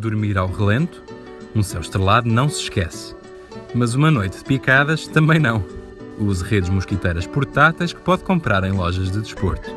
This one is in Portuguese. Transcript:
Dormir ao relento, um céu estrelado não se esquece. Mas uma noite de picadas também não. Use redes mosquiteiras portáteis que pode comprar em lojas de desporto.